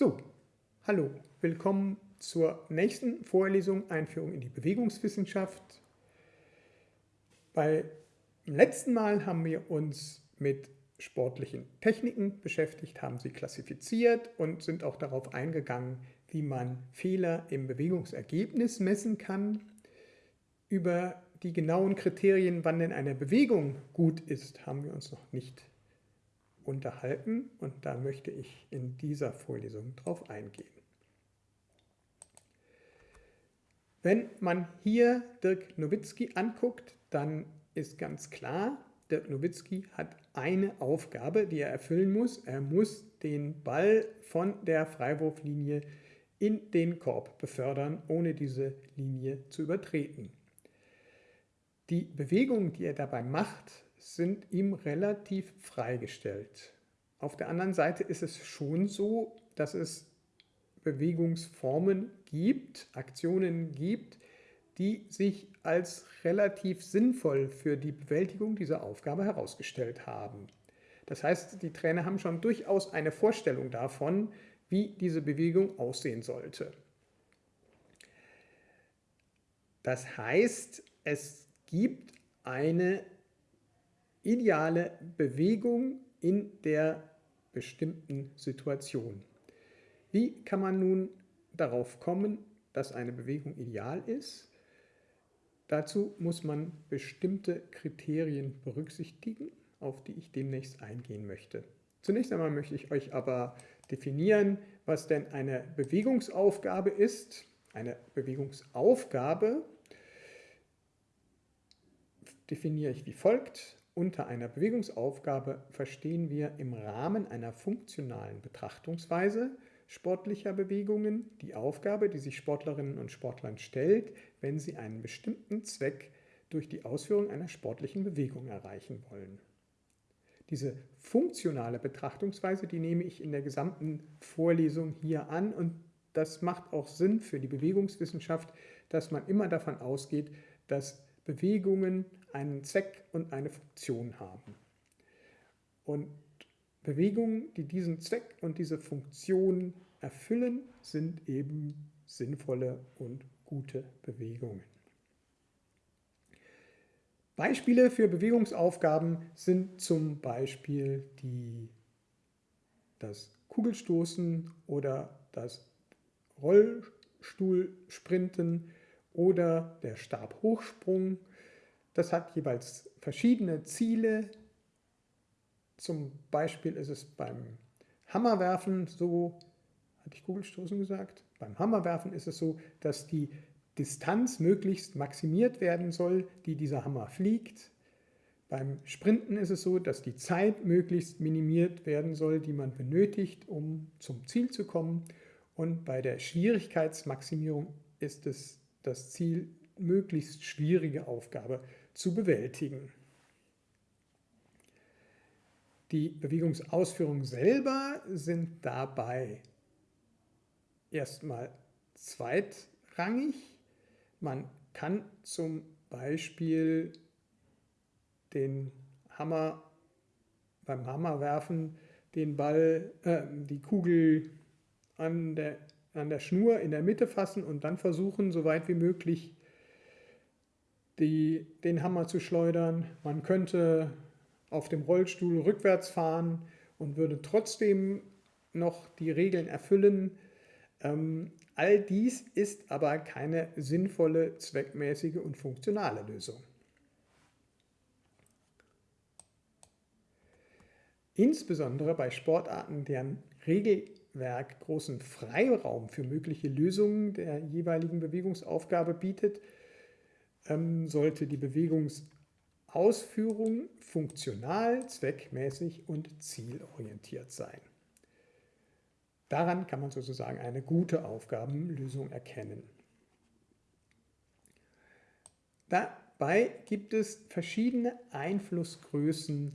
So, hallo, willkommen zur nächsten Vorlesung Einführung in die Bewegungswissenschaft. Beim letzten Mal haben wir uns mit sportlichen Techniken beschäftigt, haben sie klassifiziert und sind auch darauf eingegangen, wie man Fehler im Bewegungsergebnis messen kann. Über die genauen Kriterien, wann denn eine Bewegung gut ist, haben wir uns noch nicht unterhalten und da möchte ich in dieser Vorlesung drauf eingehen. Wenn man hier Dirk Nowitzki anguckt, dann ist ganz klar, Dirk Nowitzki hat eine Aufgabe, die er erfüllen muss. Er muss den Ball von der Freiwurflinie in den Korb befördern, ohne diese Linie zu übertreten. Die Bewegungen, die er dabei macht, sind ihm relativ freigestellt. Auf der anderen Seite ist es schon so, dass es Bewegungsformen gibt, Aktionen gibt, die sich als relativ sinnvoll für die Bewältigung dieser Aufgabe herausgestellt haben. Das heißt, die Trainer haben schon durchaus eine Vorstellung davon, wie diese Bewegung aussehen sollte. Das heißt, es gibt eine ideale Bewegung in der bestimmten Situation. Wie kann man nun darauf kommen, dass eine Bewegung ideal ist? Dazu muss man bestimmte Kriterien berücksichtigen, auf die ich demnächst eingehen möchte. Zunächst einmal möchte ich euch aber definieren, was denn eine Bewegungsaufgabe ist. Eine Bewegungsaufgabe definiere ich wie folgt. Unter einer Bewegungsaufgabe verstehen wir im Rahmen einer funktionalen Betrachtungsweise sportlicher Bewegungen die Aufgabe, die sich Sportlerinnen und Sportlern stellt, wenn sie einen bestimmten Zweck durch die Ausführung einer sportlichen Bewegung erreichen wollen. Diese funktionale Betrachtungsweise, die nehme ich in der gesamten Vorlesung hier an und das macht auch Sinn für die Bewegungswissenschaft, dass man immer davon ausgeht, dass Bewegungen einen Zweck und eine Funktion haben. Und Bewegungen, die diesen Zweck und diese Funktion erfüllen, sind eben sinnvolle und gute Bewegungen. Beispiele für Bewegungsaufgaben sind zum Beispiel die, das Kugelstoßen oder das Rollstuhlsprinten oder der Stabhochsprung das hat jeweils verschiedene Ziele. Zum Beispiel ist es beim Hammerwerfen so, hatte ich Kugelstoßen gesagt? Beim Hammerwerfen ist es so, dass die Distanz möglichst maximiert werden soll, die dieser Hammer fliegt. Beim Sprinten ist es so, dass die Zeit möglichst minimiert werden soll, die man benötigt, um zum Ziel zu kommen. Und bei der Schwierigkeitsmaximierung ist es das Ziel, möglichst schwierige Aufgabe zu bewältigen. Die Bewegungsausführungen selber sind dabei erstmal zweitrangig. Man kann zum Beispiel den Hammer beim Hammerwerfen den Ball, äh, die Kugel an der, an der Schnur in der Mitte fassen und dann versuchen, so weit wie möglich die, den Hammer zu schleudern. Man könnte auf dem Rollstuhl rückwärts fahren und würde trotzdem noch die Regeln erfüllen. Ähm, all dies ist aber keine sinnvolle, zweckmäßige und funktionale Lösung. Insbesondere bei Sportarten, deren Regelwerk großen Freiraum für mögliche Lösungen der jeweiligen Bewegungsaufgabe bietet, sollte die Bewegungsausführung funktional, zweckmäßig und zielorientiert sein. Daran kann man sozusagen eine gute Aufgabenlösung erkennen. Dabei gibt es verschiedene Einflussgrößen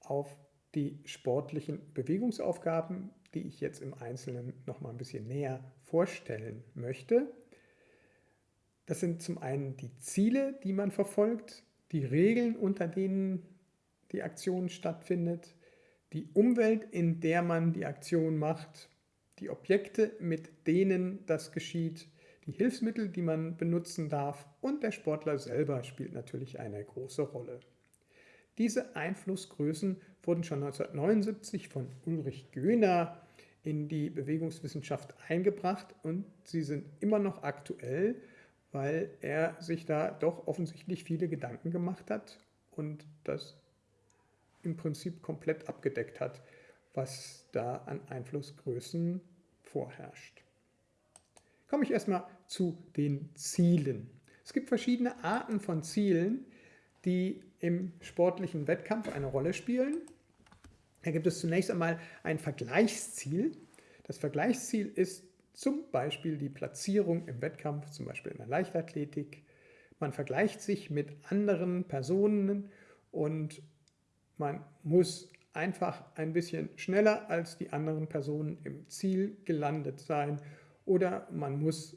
auf die sportlichen Bewegungsaufgaben, die ich jetzt im Einzelnen noch mal ein bisschen näher vorstellen möchte. Das sind zum einen die Ziele, die man verfolgt, die Regeln, unter denen die Aktion stattfindet, die Umwelt, in der man die Aktion macht, die Objekte, mit denen das geschieht, die Hilfsmittel, die man benutzen darf und der Sportler selber spielt natürlich eine große Rolle. Diese Einflussgrößen wurden schon 1979 von Ulrich Göhner in die Bewegungswissenschaft eingebracht und sie sind immer noch aktuell, weil er sich da doch offensichtlich viele Gedanken gemacht hat und das im Prinzip komplett abgedeckt hat, was da an Einflussgrößen vorherrscht. Komme ich erstmal zu den Zielen. Es gibt verschiedene Arten von Zielen, die im sportlichen Wettkampf eine Rolle spielen. Da gibt es zunächst einmal ein Vergleichsziel. Das Vergleichsziel ist zum Beispiel die Platzierung im Wettkampf, zum Beispiel in der Leichtathletik. Man vergleicht sich mit anderen Personen und man muss einfach ein bisschen schneller als die anderen Personen im Ziel gelandet sein oder man muss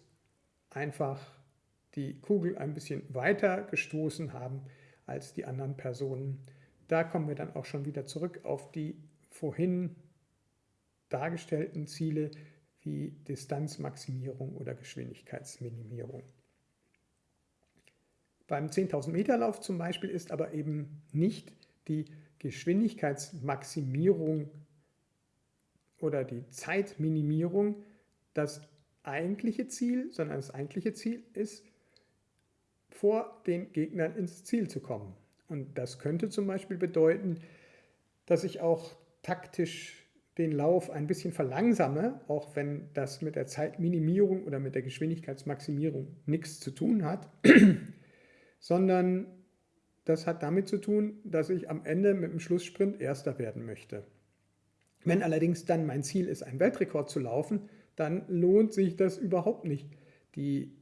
einfach die Kugel ein bisschen weiter gestoßen haben als die anderen Personen. Da kommen wir dann auch schon wieder zurück auf die vorhin dargestellten Ziele wie Distanzmaximierung oder Geschwindigkeitsminimierung. Beim 10.000 Meter Lauf zum Beispiel ist aber eben nicht die Geschwindigkeitsmaximierung oder die Zeitminimierung das eigentliche Ziel, sondern das eigentliche Ziel ist, vor den Gegnern ins Ziel zu kommen. Und das könnte zum Beispiel bedeuten, dass ich auch taktisch den Lauf ein bisschen verlangsame, auch wenn das mit der Zeitminimierung oder mit der Geschwindigkeitsmaximierung nichts zu tun hat, sondern das hat damit zu tun, dass ich am Ende mit dem Schlusssprint Erster werden möchte. Wenn allerdings dann mein Ziel ist, einen Weltrekord zu laufen, dann lohnt sich das überhaupt nicht, die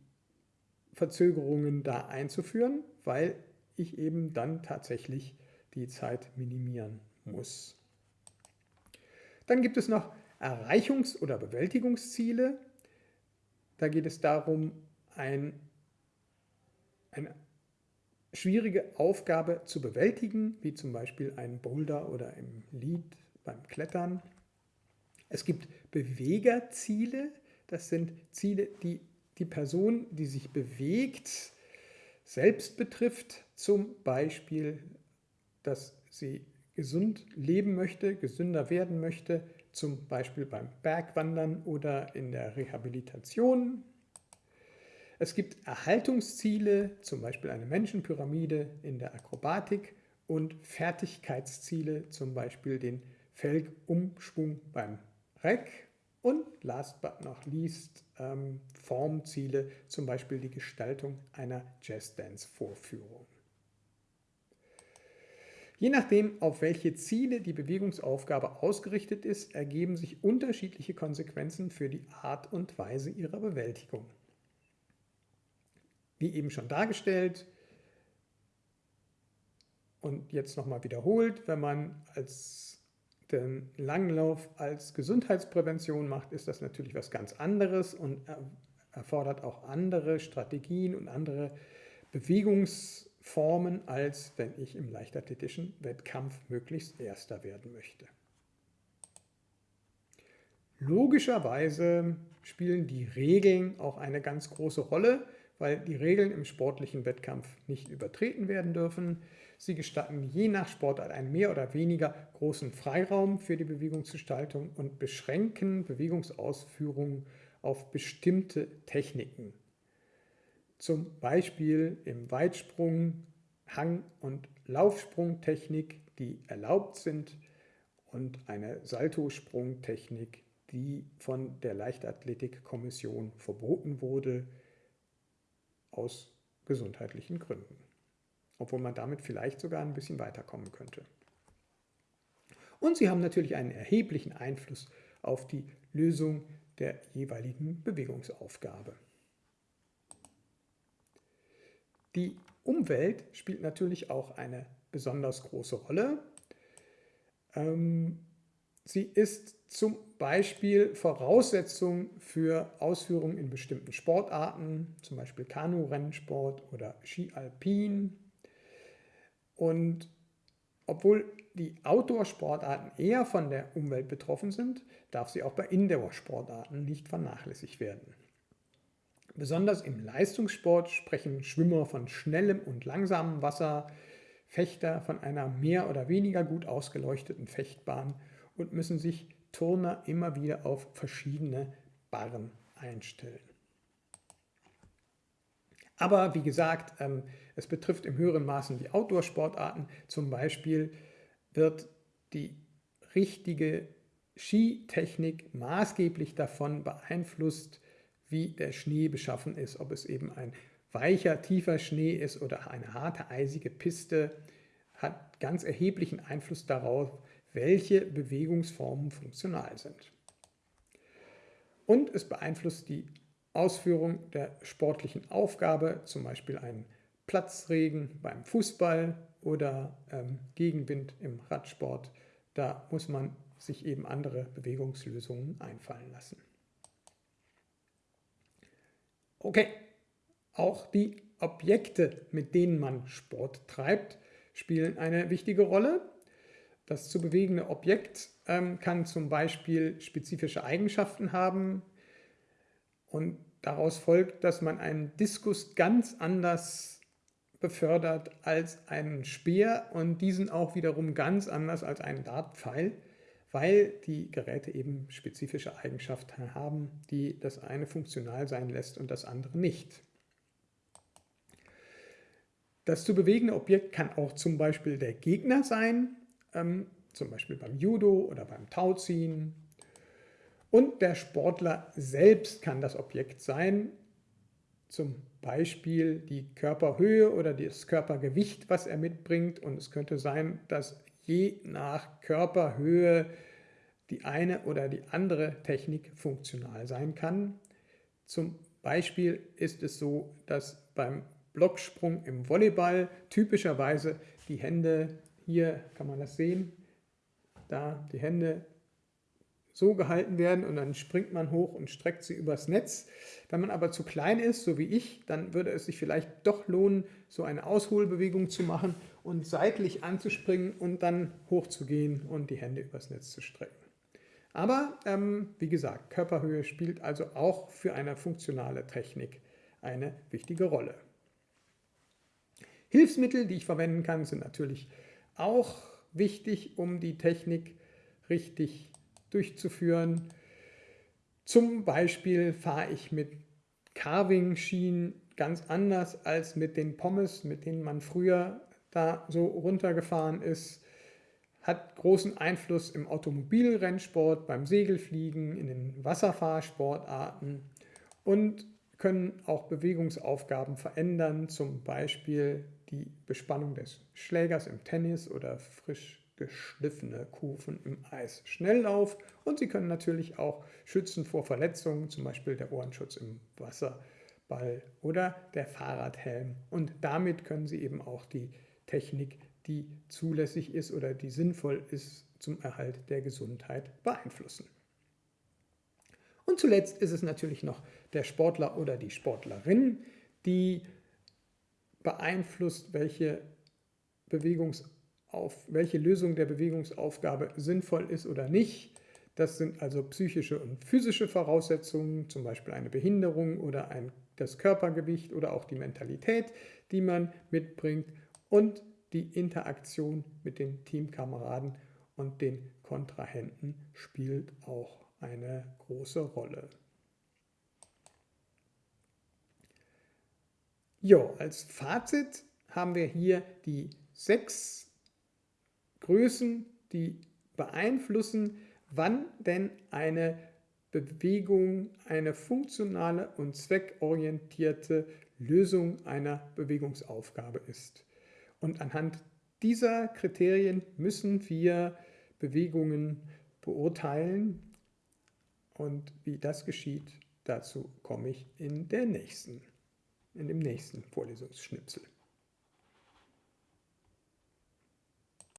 Verzögerungen da einzuführen, weil ich eben dann tatsächlich die Zeit minimieren muss. Dann gibt es noch Erreichungs- oder Bewältigungsziele. Da geht es darum, ein, eine schwierige Aufgabe zu bewältigen, wie zum Beispiel ein Boulder oder im Lied beim Klettern. Es gibt Bewegerziele, das sind Ziele, die die Person, die sich bewegt, selbst betrifft, zum Beispiel, dass sie gesund leben möchte, gesünder werden möchte, zum Beispiel beim Bergwandern oder in der Rehabilitation. Es gibt Erhaltungsziele, zum Beispiel eine Menschenpyramide in der Akrobatik und Fertigkeitsziele, zum Beispiel den Felgumschwung beim Reck und last but not least ähm, Formziele, zum Beispiel die Gestaltung einer Jazzdance-Vorführung. Je nachdem, auf welche Ziele die Bewegungsaufgabe ausgerichtet ist, ergeben sich unterschiedliche Konsequenzen für die Art und Weise ihrer Bewältigung. Wie eben schon dargestellt und jetzt nochmal wiederholt, wenn man als den Langlauf als Gesundheitsprävention macht, ist das natürlich was ganz anderes und erfordert auch andere Strategien und andere Bewegungsformen, als wenn ich im leichtathletischen Wettkampf möglichst Erster werden möchte. Logischerweise spielen die Regeln auch eine ganz große Rolle, weil die Regeln im sportlichen Wettkampf nicht übertreten werden dürfen. Sie gestatten je nach Sportart einen mehr oder weniger großen Freiraum für die Bewegungsgestaltung und beschränken Bewegungsausführungen auf bestimmte Techniken. Zum Beispiel im Weitsprung, Hang- und Laufsprungtechnik, die erlaubt sind und eine Saltosprungtechnik, die von der Leichtathletikkommission verboten wurde aus gesundheitlichen Gründen obwohl man damit vielleicht sogar ein bisschen weiterkommen könnte. Und sie haben natürlich einen erheblichen Einfluss auf die Lösung der jeweiligen Bewegungsaufgabe. Die Umwelt spielt natürlich auch eine besonders große Rolle. Ähm, sie ist zum Beispiel Voraussetzung für Ausführungen in bestimmten Sportarten, zum Beispiel Kanu-Rennsport oder Ski Alpin und obwohl die Outdoor-Sportarten eher von der Umwelt betroffen sind, darf sie auch bei Indoor-Sportarten nicht vernachlässigt werden. Besonders im Leistungssport sprechen Schwimmer von schnellem und langsamem Wasser, Fechter von einer mehr oder weniger gut ausgeleuchteten Fechtbahn und müssen sich Turner immer wieder auf verschiedene Barren einstellen. Aber wie gesagt, ähm, es betrifft im höheren Maßen die Outdoor-Sportarten. Zum Beispiel wird die richtige Skitechnik maßgeblich davon beeinflusst, wie der Schnee beschaffen ist, ob es eben ein weicher, tiefer Schnee ist oder eine harte, eisige Piste, hat ganz erheblichen Einfluss darauf, welche Bewegungsformen funktional sind. Und es beeinflusst die Ausführung der sportlichen Aufgabe, zum Beispiel ein Platzregen beim Fußball oder ähm, Gegenwind im Radsport. Da muss man sich eben andere Bewegungslösungen einfallen lassen. Okay, auch die Objekte, mit denen man Sport treibt, spielen eine wichtige Rolle. Das zu bewegende Objekt ähm, kann zum Beispiel spezifische Eigenschaften haben. Und daraus folgt, dass man einen Diskus ganz anders befördert als einen Speer und diesen auch wiederum ganz anders als einen Dartpfeil, weil die Geräte eben spezifische Eigenschaften haben, die das eine funktional sein lässt und das andere nicht. Das zu bewegende Objekt kann auch zum Beispiel der Gegner sein, ähm, zum Beispiel beim Judo oder beim Tauziehen. Und der Sportler selbst kann das Objekt sein, zum Beispiel die Körperhöhe oder das Körpergewicht, was er mitbringt. Und es könnte sein, dass je nach Körperhöhe die eine oder die andere Technik funktional sein kann. Zum Beispiel ist es so, dass beim Blocksprung im Volleyball typischerweise die Hände, hier kann man das sehen, da die Hände so gehalten werden und dann springt man hoch und streckt sie übers Netz. Wenn man aber zu klein ist, so wie ich, dann würde es sich vielleicht doch lohnen, so eine Ausholbewegung zu machen und seitlich anzuspringen und dann hochzugehen und die Hände übers Netz zu strecken. Aber ähm, wie gesagt, Körperhöhe spielt also auch für eine funktionale Technik eine wichtige Rolle. Hilfsmittel, die ich verwenden kann, sind natürlich auch wichtig, um die Technik richtig durchzuführen. Zum Beispiel fahre ich mit Carving-Schienen ganz anders als mit den Pommes, mit denen man früher da so runtergefahren ist. Hat großen Einfluss im Automobilrennsport, beim Segelfliegen, in den Wasserfahrsportarten und können auch Bewegungsaufgaben verändern, zum Beispiel die Bespannung des Schlägers im Tennis oder frisch geschliffene Kufen im Eisschnelllauf und sie können natürlich auch schützen vor Verletzungen, zum Beispiel der Ohrenschutz im Wasserball oder der Fahrradhelm. Und damit können sie eben auch die Technik, die zulässig ist oder die sinnvoll ist zum Erhalt der Gesundheit beeinflussen. Und zuletzt ist es natürlich noch der Sportler oder die Sportlerin, die beeinflusst, welche Bewegungs auf welche Lösung der Bewegungsaufgabe sinnvoll ist oder nicht. Das sind also psychische und physische Voraussetzungen, zum Beispiel eine Behinderung oder ein, das Körpergewicht oder auch die Mentalität, die man mitbringt und die Interaktion mit den Teamkameraden und den Kontrahenten spielt auch eine große Rolle. Jo, als Fazit haben wir hier die sechs Größen, die beeinflussen, wann denn eine Bewegung eine funktionale und zweckorientierte Lösung einer Bewegungsaufgabe ist. Und anhand dieser Kriterien müssen wir Bewegungen beurteilen. Und wie das geschieht, dazu komme ich in, der nächsten, in dem nächsten Vorlesungsschnipsel.